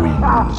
wins.